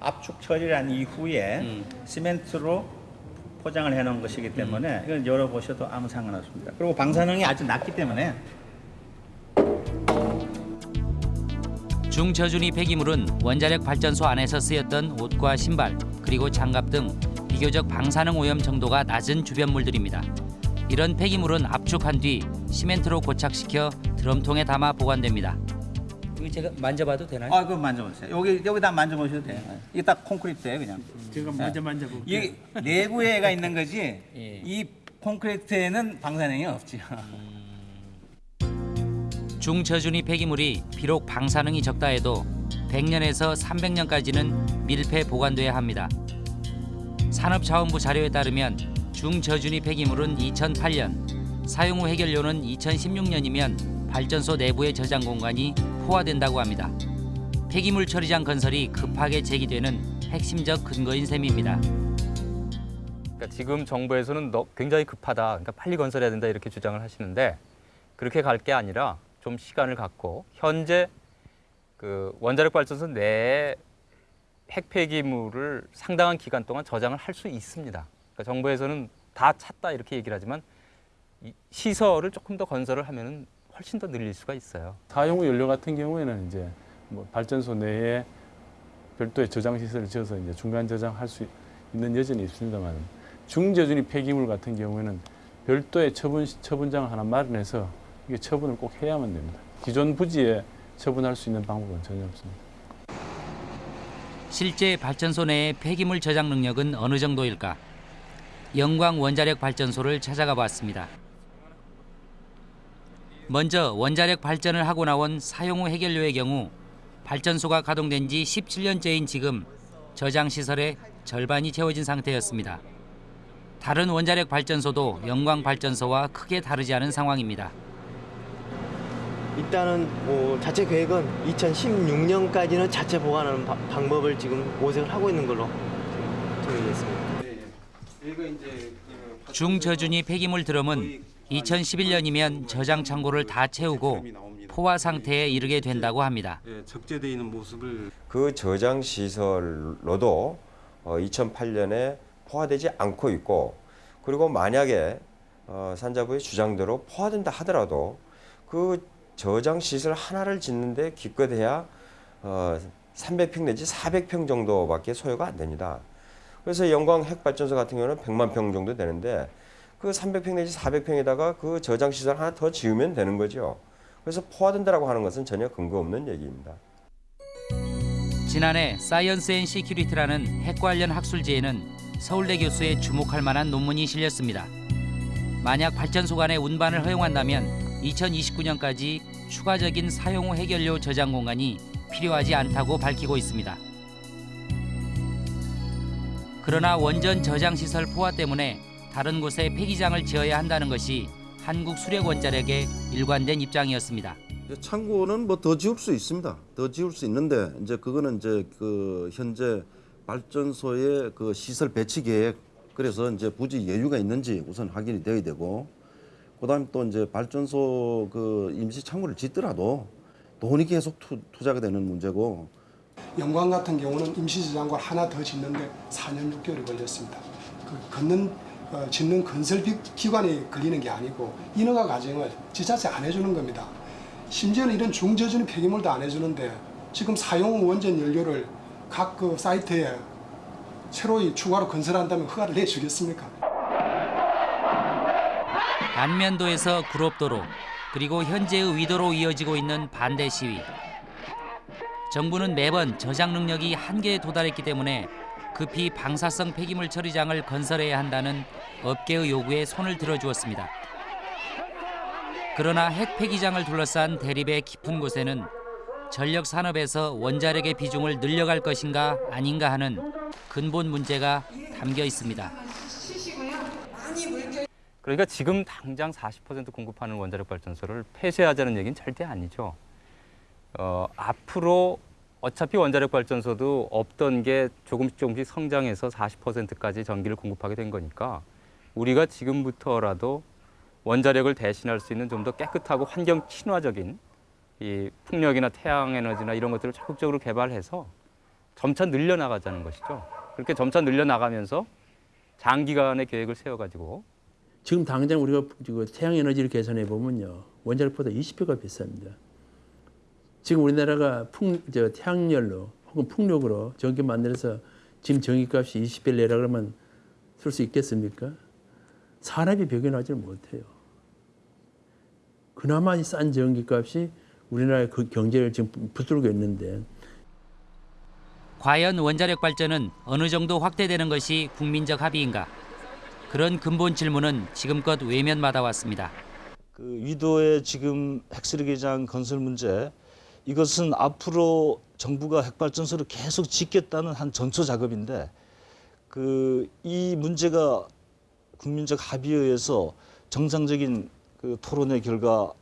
압축 처리한 이후에 시멘트로 포장을 해놓은 것이기 때문에 이건 열어보셔도 아무 상관없습니다. 그리고 방사능이 아주 낮기 때문에 중저준위 폐기물은 원자력 발전소 안에서 쓰였던 옷과 신발 그리고 장갑 등 비교적 방사능 오염 정도가 낮은 주변물들입니다. 이런 폐기물은 압축한 뒤 시멘트로 고착시켜 드럼통에 담아 보관됩니다. 이거 제가 만져봐도 되나요? 아, 그거 만져보세요. 여기 여기다 만져보셔도 돼요. 이게 딱 콘크리트예요, 그냥. 제가 먼저 만져볼게요. 이 내부에가 있는 거지. 예. 이 콘크리트에는 방사능이 없지. 중저준위 폐기물이 비록 방사능이 적다 해도 100년에서 300년까지는 밀폐 보관돼야 합니다. 산업자원부 자료에 따르면 중저준위 폐기물은 2008년, 사용 후 해결료는 2016년이면 발전소 내부의 저장 공간이 포화된다고 합니다. 폐기물 처리장 건설이 급하게 제기되는 핵심적 근거인 셈입니다. 그러니까 지금 정부에서는 너- 굉장히 급하다. 그러니까 빨리 건설해야 된다 이렇게 주장을 하시는데 그렇게 갈 게 아니라 좀 시간을 갖고 현재 그 원자력 발전소 내에 핵폐기물을 상당한 기간 동안 저장을 할 수 있습니다. 그러니까 정부에서는 다 찼다 이렇게 얘기를 하지만 이 시설을 조금 더 건설을 하면은 훨씬 더 늘릴 수가 있어요. 사용 후 연료 같은 경우에는 이제 뭐 발전소 내에 별도의 저장 시설을 지어서 이제 중간 저장할 수 있는 여지는 있습니다만 중저준위 폐기물 같은 경우에는 별도의 처분 처분장을 하나 마련해서 이게 처분을 꼭 해야만 됩니다. 기존 부지에 처분할 수 있는 방법은 전혀 없습니다. 실제 발전소 내의 폐기물 저장 능력은 어느 정도일까? 영광 원자력 발전소를 찾아가 봤습니다. 먼저 원자력 발전을 하고 나온 사용 후 해결료의 경우 발전소가 가동된 지 17년째인 지금 저장 시설의 절반이 채워진 상태였습니다. 다른 원자력 발전소도 영광 발전소와 크게 다르지 않은 상황입니다. 일단은 뭐 자체 계획은 2016년까지는 자체 보관하는 바- 방법을 지금 모색을 하고 있는 걸로 정해졌습니다. 중저준위 폐기물 드럼은 2011년이면 저장 창고를 다 채우고 포화 상태에 이르게 된다고 합니다. 적재되어 있는 모습을 그 저장 시설로도 2008년에 포화되지 않고 있고 그리고 만약에 어, 산자부의 주장대로 포화된다 하더라도 그 저장 시설 하나를 짓는데 기껏해야 어, 300평 내지 400평 정도밖에 소요가 안 됩니다. 그래서 영광 핵발전소 같은 경우는 100만 평 정도 되는데 그 300평 내지 400평에다가 그 저장 시설 하나 더 지으면 되는 거죠. 그래서 포화된다라고 하는 것은 전혀 근거 없는 얘기입니다. 지난해 Science and Security라는 핵 관련 학술지에는 서울대 교수의 주목할 만한 논문이 실렸습니다. 만약 발전소 간의 운반을 허용한다면 2029년까지 추가적인 사용 후 해결료 저장 공간이 필요하지 않다고 밝히고 있습니다. 그러나 원전 저장 시설 포화 때문에 다른 곳에 폐기장을 지어야 한다는 것이 한국 수력 원자력의 일관된 입장이었습니다. 창고는 뭐 더 지을 수 있습니다. 더 지을 수 있는데 이제 그거는 이제 그 현재 발전소의 그 시설 배치 계획 그래서 이제 부지 여유가 있는지 우선 확인이 되어야 되고 그다음 또 이제 발전소 그 임시 창고를 짓더라도 돈이 계속 투, 투자가 되는 문제고 영광 같은 경우는 임시저장고 하나 더 짓는데 4년 6개월이 걸렸습니다. 그 걷는 어, 짓는 건설 비- 기간이 걸리는 게 아니고 인허가 과정을 지자체 안 해주는 겁니다. 심지어는 이런 중저준위 폐기물도 안 해주는데 지금 사용 후 원전 연료를 각 그 사이트에 새로이 추가로 건설한다면 허가를 내주겠습니까? 안면도에서 구롭도로 그리고 현재의 위도로 이어지고 있는 반대 시위. 정부는 매번 저장 능력이 한계에 도달했기 때문에 급히 방사성 폐기물 처리장을 건설해야 한다는 업계의 요구에 손을 들어주었습니다. 그러나 핵 폐기장을 둘러싼 대립의 깊은 곳에는 전력 산업에서 원자력의 비중을 늘려갈 것인가 아닌가 하는 근본 문제가 담겨 있습니다. 그러니까 지금 당장 40% 공급하는 원자력 발전소를 폐쇄하자는 얘기는 절대 아니죠. 어, 앞으로 어차피 원자력 발전소도 없던 게 조금씩 조금씩 성장해서 40%까지 전기를 공급하게 된 거니까 우리가 지금부터라도 원자력을 대신할 수 있는 좀 더 깨끗하고 환경 친화적인 이 풍력이나 태양 에너지나 이런 것들을 적극적으로 개발해서 점차 늘려나가자는 것이죠. 그렇게 점차 늘려나가면서 장기간의 계획을 세워가지고 지금 당장 우리가 태양 에너지를 계산해 보면요 원자력보다 20배가 비쌉니다. 지금 우리나라가 풍, 저 태양열로 혹은 풍력으로 전기 만들어서 지금 전기값이 20배 내라 그러면 쓸 수 있겠습니까? 산업이 배견하지 못해요. 그나마 이싼 전기값이 우리나라의 그 경제를 지금 붙들고 있는데 과연 원자력 발전은 어느 정도 확대되는 것이 국민적 합의인가? 그런 근본 질문은 지금껏 외면받아 왔습니다. 그 위도의 지금 핵쓰레기장 건설 문제 이것은 앞으로 정부가 핵발전소를 계속 짓겠다는 한 전초 작업인데 그 이 문제가 국민적 합의에 의해서 정상적인 그 토론의 결과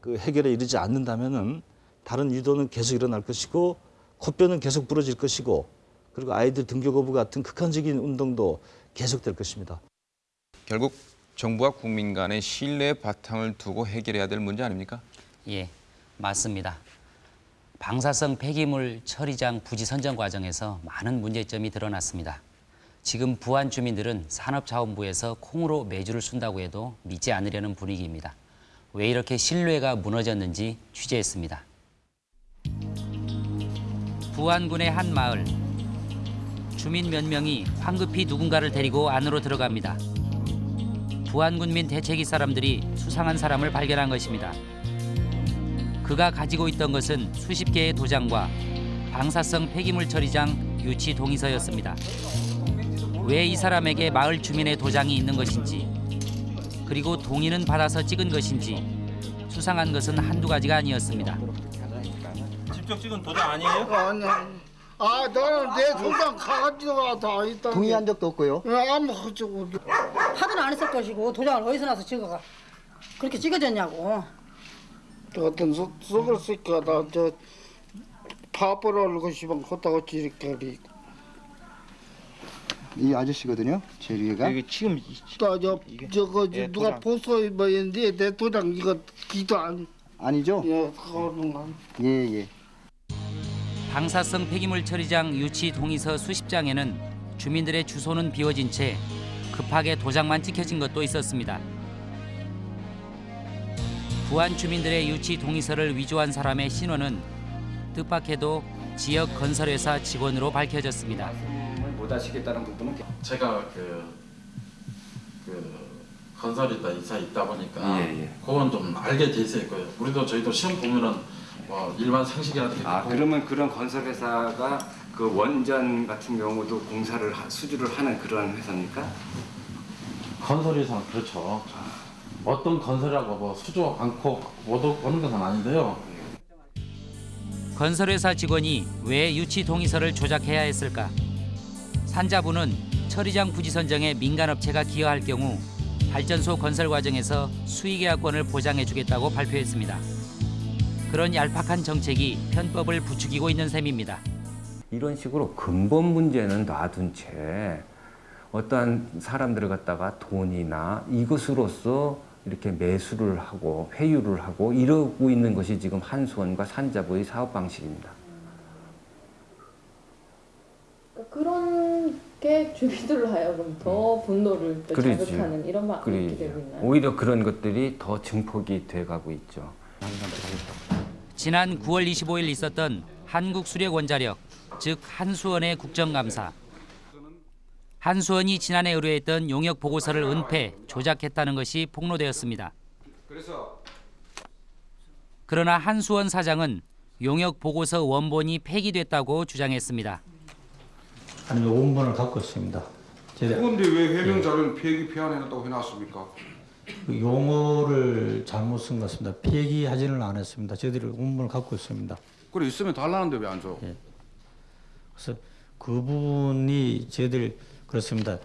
그 해결에 이르지 않는다면은 다른 위도는 계속 일어날 것이고 코뼈는 계속 부러질 것이고 그리고 아이들 등교 거부 같은 극한적인 운동도 계속될 것입니다. 결국 정부와 국민 간의 신뢰의 바탕을 두고 해결해야 될 문제 아닙니까? 예, 맞습니다. 방사성 폐기물 처리장 부지 선정 과정에서 많은 문제점이 드러났습니다. 지금 부안 주민들은 산업자원부에서 콩으로 매주를 쓴다고 해도 믿지 않으려는 분위기입니다. 왜 이렇게 신뢰가 무너졌는지 취재했습니다. 부안군의 한 마을. 주민 몇 명이 황급히 누군가를 데리고 안으로 들어갑니다. 부안군민 대체기 사람들이 수상한 사람을 발견한 것입니다. 그가 가지고 있던 것은 수십 개의 도장과 방사성 폐기물 처리장 유치 동의서였습니다. 왜 이 사람에게 마을 주민의 도장이 있는 것인지 그리고 동의는 받아서 찍은 것인지 수상한 것은 한두 가지가 아니었습니다. 직접 찍은 도장 아니에요? 아, 나는 내 도장 가지고 다 있다. 동의한 적도 없고요. 아무 가지고. 하든 안 했을 것이고 도장을 어디서 나서 찍어가 그렇게 찍어졌냐고. 어떤 소, 속을 쓸까 나저 파벌 얼고 싶은 헛다고 지르까리. 이 아저씨거든요. 제 위가. 이게 지금 나저 저거 예, 누가. 보소 뭐 했는데 내 도장 이거 기도 안. 아니죠? 예, 그거는 안. 예, 예. 방사성 폐기물 처리장 유치 동의서 수십 장에는 주민들의 주소는 비워진 채 급하게 도장만 찍혀진 것도 있었습니다. 부안 주민들의 유치 동의서를 위조한 사람의 신원은 뜻밖에도 지역 건설회사 직원으로 밝혀졌습니다. 못 하시겠다는 부분은 제가 그, 그 건설이다 이사 있다 보니까 예, 예. 그건 좀 알게 돼 거예요. 우리도 저희도 시험 보면은 뭐 일반 상식이라든지 아 그러면 그런 건설 회사가 그 원전 같은 경우도 공사를 하- 수주를 하는 그런 회사입니까? 건설에서는 그렇죠. 어떤 건설이라고 뭐 수조 않고 못 오는 것은 아닌데요. 건설회사 직원이 왜 유치 동의서를 조작해야 했을까? 산자부는 처리장 부지 선정에 민간업체가 기여할 경우 발전소 건설 과정에서 수의계약권을 보장해주겠다고 발표했습니다. 그런 얄팍한 정책이 편법을 부추기고 있는 셈입니다. 이런 식으로 근본 문제는 놔둔 채 어떠한 사람들을 갖다가 돈이나 이것으로서 이렇게 매수를 하고 회유를 하고 이러고 있는 것이 지금 한수원과 산자부의 사업 방식입니다. 그런 게 주민들로 하여금 더 분노를 또. 자극하는 이런 막 이렇게. 되고 있나요? 오히려 그런 것들이 더 증폭이 돼가고 있죠. 지난 9월 25일 있었던 한국수력원자력, 즉 한수원의 국정감사. 한수원이 지난해 의뢰했던 용역 보고서를 은폐, 조작했다는 것이 폭로되었습니다. 그러나 한수원 사장은 용역 보고서 원본이 폐기됐다고 주장했습니다. 아니면 원본을 갖고 있습니다. 그런데 왜 해명 자료는 폐기 폐안해놨다고 해놨습니까? 그 용어를 잘못 쓴 것 같습니다. 폐기하지는 않았습니다. 저희들이 원본을 갖고 있습니다. 그래 있으면 달라는데 왜 안 줘? 그래서 그 부분이 저희들 그렇습니다.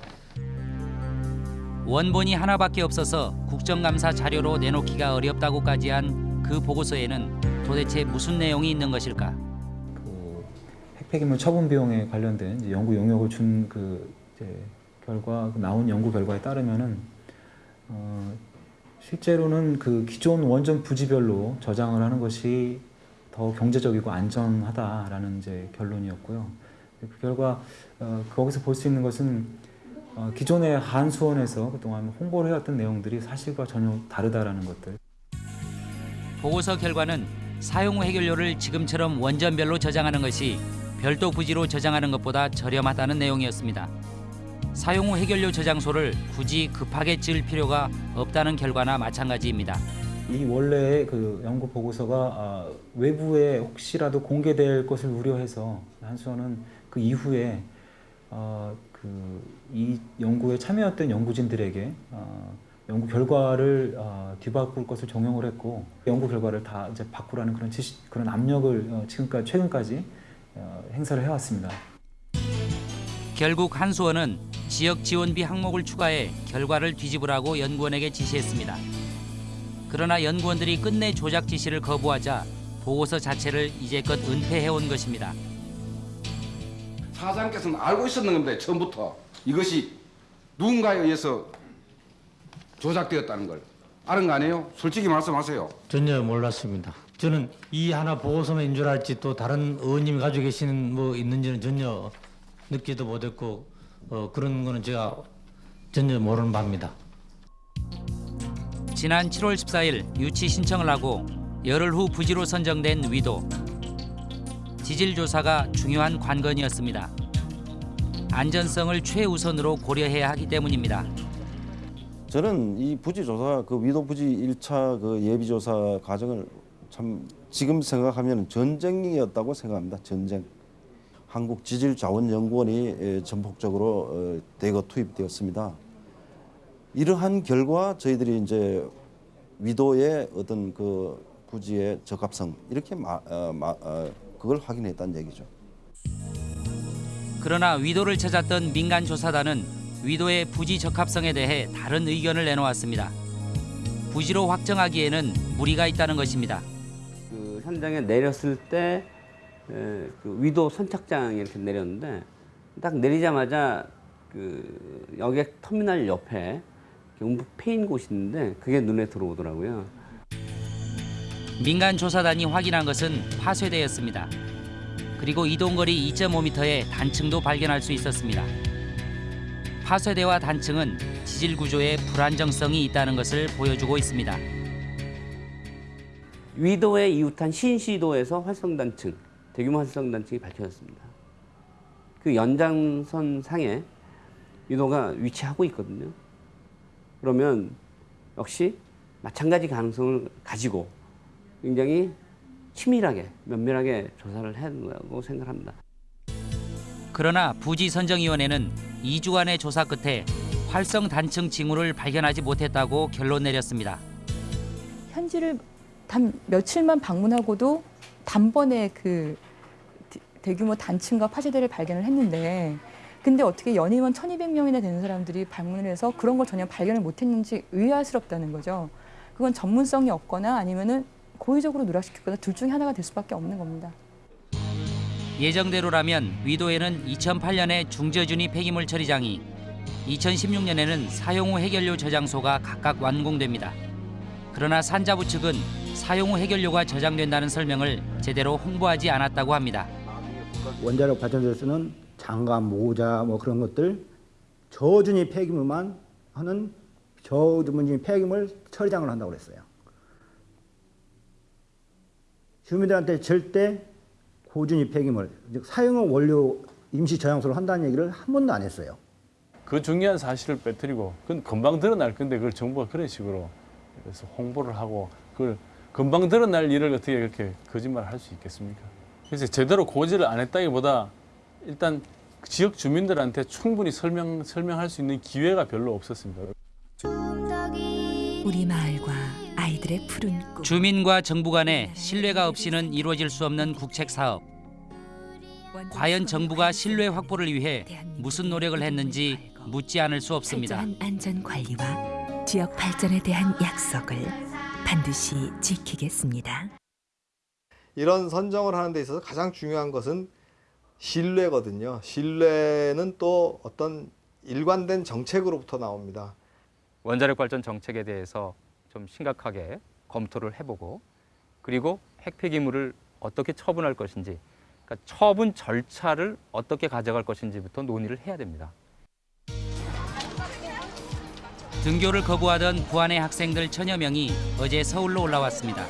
원본이 하나밖에 없어서 국정감사 자료로 내놓기가 어렵다고까지 한 그 보고서에는 도대체 무슨 내용이 있는 것일까? 핵폐기물 처분 비용에 관련된 이제 연구 용역을 준 그 결과 그 나온 연구 결과에 따르면은 어, 실제로는 그 기존 원전 부지별로 저장을 하는 것이 더 경제적이고 안전하다라는 이제 결론이었고요. 그 결과 어, 거기서 볼 수 있는 것은 어, 기존의 한수원에서 그동안 홍보를 해왔던 내용들이 사실과 전혀 다르다라는 것들. 보고서 결과는 사용 후 해결료를 지금처럼 원전별로 저장하는 것이 별도 부지로 저장하는 것보다 저렴하다는 내용이었습니다. 사용 후 해결료 저장소를 굳이 급하게 지을 필요가 없다는 결과나 마찬가지입니다. 이 원래의 그 연구 보고서가 아, 외부에 혹시라도 공개될 것을 우려해서 한수원은 그 이후에 어, 그이 연구에 참여했던 연구진들에게 어, 연구 결과를 어, 뒤바꿀 것을 종용을 했고 연구 결과를 다 이제 바꾸라는 그런 지시, 그런 압력을 어, 지금까지 최근까지 어, 행사를 해왔습니다. 결국 한수원은 지역 지원비 항목을 추가해 결과를 뒤집으라고 연구원에게 지시했습니다. 그러나 연구원들이 끝내 조작 지시를 거부하자 보고서 자체를 이제껏 은폐해온 것입니다. 사장께서는 알고 있었는 건데 처음부터 이것이 누군가에 의해서 조작되었다는 걸 아는 거 아니에요? 솔직히 말씀하세요. 전혀 몰랐습니다. 저는 이 하나 보고서만인 줄 알지 또 다른 의원님이 가지고 계시는 뭐 있는지는 전혀 느끼도 못했고 어, 그런 거는 제가 전혀 모르는 바입니다. 지난 7월 14일 유치 신청을 하고 열흘 후 부지로 선정된 위도. 지질 조사가 중요한 관건이었습니다. 안전성을 최우선으로 고려해야 하기 때문입니다. 저는 이 부지 조사 그 위도 부지 1차 그 예비 조사 과정을 참 지금 생각하면 전쟁이었다고 생각합니다. 전쟁. 한국 지질자원연구원이 에, 전폭적으로 어, 대거 투입되었습니다. 이러한 결과 저희들이 이제 위도의 어떤 그 부지의 적합성 이렇게 마, 어, 마, 어, 그걸 확인했다는 얘기죠. 그러나 위도를 찾았던 민간 조사단은 위도의 부지 적합성에 대해 다른 의견을 내놓았습니다. 부지로 확정하기에는 무리가 있다는 것입니다. 그 현장에 내렸을 때 에, 그 위도 선착장에 이렇게 내렸는데 딱 내리자마자 그 여객 터미널 옆에 음부 패인 곳이 있는데 그게 눈에 들어오더라고요. 민간 조사단이 확인한 것은 파쇄대였습니다. 그리고 이동거리 2.5m의 단층도 발견할 수 있었습니다. 파쇄대와 단층은 지질 구조에 불안정성이 있다는 것을 보여주고 있습니다. 위도에 이웃한 신시도에서 활성단층, 대규모 활성단층이 밝혀졌습니다. 그 연장선 상에 위도가 위치하고 있거든요. 그러면 역시 마찬가지 가능성을 가지고 굉장히 치밀하게 면밀하게 조사를 해야 된다고 생각합니다. 그러나 부지선정위원회는 2주간의 조사 끝에 활성 단층 징후를 발견하지 못했다고 결론 내렸습니다. 현지를 단 며칠만 방문하고도 단번에 그 대- 대규모 단층과 파쇄대를 발견을 했는데 근데 어떻게 연임원 1200명이나 되는 사람들이 방문을 해서 그런 걸 전혀 발견을 못했는지 의아스럽다는 거죠. 그건 전문성이 없거나 아니면은 고의적으로 누락시켰거나 둘 중에 하나가 될 수밖에 없는 겁니다. 예정대로라면 위도에는 2008년에 중저준위 폐기물 처리장이 2016년에는 사용 후 해결료 저장소가 각각 완공됩니다. 그러나 산자부 측은 사용 후 해결료가 저장된다는 설명을 제대로 홍보하지 않았다고 합니다. 원자력 발전소에서는 장갑, 모자 뭐 그런 것들 저준위 폐기물만 하는 저준위 폐기물 처리장을 한다고 그랬어요. 주민들한테 절대 고준위 폐기물, 즉 사용용 원료 임시 저장소를 한다는 얘기를 한 번도 안 했어요. 그 중요한 사실을 빼뜨리고 그건 금방 드러날 건데 그걸 정부가 그런 식으로 그래서 홍보를 하고 그걸 금방 드러날 일을 어떻게 그렇게 거짓말을 할 수 있겠습니까? 그래서 제대로 고지를 안 했다기보다 일단 지역 주민들한테 충분히 설명 설명할 수 있는 기회가 별로 없었습니다. 우리 마을과 아이들의 푸른 꿈. 주민과 정부 간에 신뢰가 없이는 이루어질 수 없는 국책 사업. 과연 정부가 신뢰 확보를 위해 무슨 노력을 했는지 묻지 않을 수 없습니다. 안전 관리와 지역 발전에 대한 약속을 반드시 지키겠습니다. 이런 선정을 하는 데 있어서 가장 중요한 것은 신뢰거든요. 신뢰는 또 어떤 일관된 정책으로부터 나옵니다. 원자력 발전 정책에 대해서 좀 심각하게 검토를 해보고 그리고 핵 폐기물을 어떻게 처분할 것인지 그러니까 처분 절차를 어떻게 가져갈 것인지부터 논의를 해야 됩니다. 등교를 거부하던 부안의 학생들 천여 명이 어제 서울로 올라왔습니다.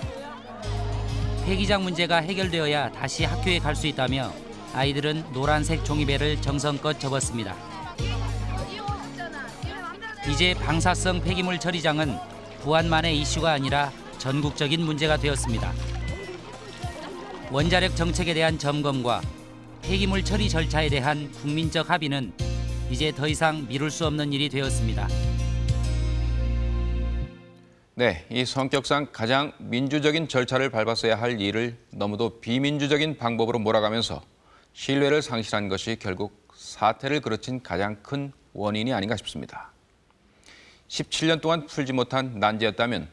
폐기장 문제가 해결되어야 다시 학교에 갈 수 있다며 아이들은 노란색 종이배를 정성껏 접었습니다. 이제 방사성 폐기물 처리장은 부안만의 이슈가 아니라 전국적인 문제가 되었습니다. 원자력 정책에 대한 점검과 폐기물 처리 절차에 대한 국민적 합의는 이제 더 이상 미룰 수 없는 일이 되었습니다. 네, 이 성격상 가장 민주적인 절차를 밟았어야 할 일을 너무도 비민주적인 방법으로 몰아가면서 신뢰를 상실한 것이 결국 사태를 그르친 가장 큰 원인이 아닌가 싶습니다. 17년 동안 풀지 못한 난제였다면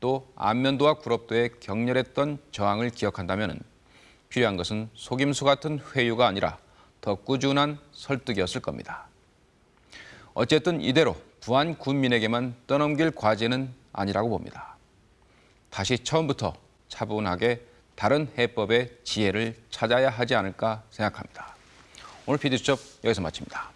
또 안면도와 구럽도의 격렬했던 저항을 기억한다면 필요한 것은 속임수 같은 회유가 아니라 더 꾸준한 설득이었을 겁니다. 어쨌든 이대로 부안 군민에게만 떠넘길 과제는 아니라고 봅니다. 다시 처음부터 차분하게 다른 해법의 지혜를 찾아야 하지 않을까 생각합니다. 오늘 PD수첩 여기서 마칩니다.